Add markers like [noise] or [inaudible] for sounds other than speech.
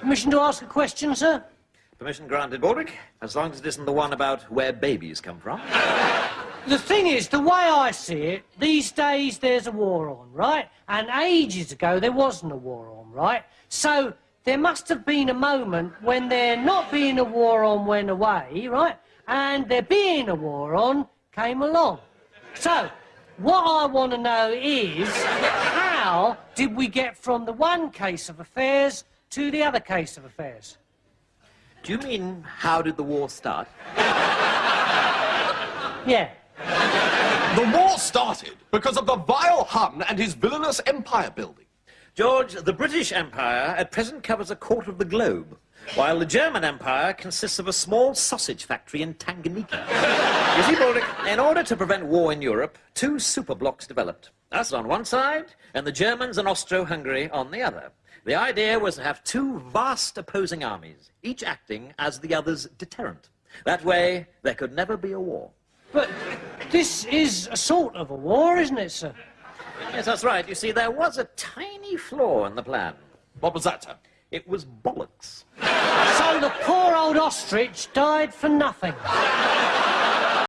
Permission to ask a question, sir? Permission granted, Baldrick, as long as it isn't the one about where babies come from. The thing is, the way I see it, these days there's a war on, right? And ages ago there wasn't a war on, right? So there must have been a moment when there not being a war on went away, right? And there being a war on came along. So, what I want to know is, how did we get from the one case of affairs to the other case of affairs? Do you mean, how did the war start? [laughs] Yeah. The war started because of the vile Hun and his villainous empire building. George, the British Empire at present covers a quarter of the globe, while the German Empire consists of a small sausage factory in Tanganyika. [laughs] you see, Baldrick, in order to prevent war in Europe, two superblocs developed. Us on one side, and the Germans and Austro-Hungary on the other. The idea was to have two vast opposing armies, each acting as the other's deterrent. That way, there could never be a war. But this is a sort of a war, isn't it, sir? Yes, that's right. You see, there was a tiny flaw in the plan. What was that, sir? It was bollocks. So the poor old ostrich died for nothing.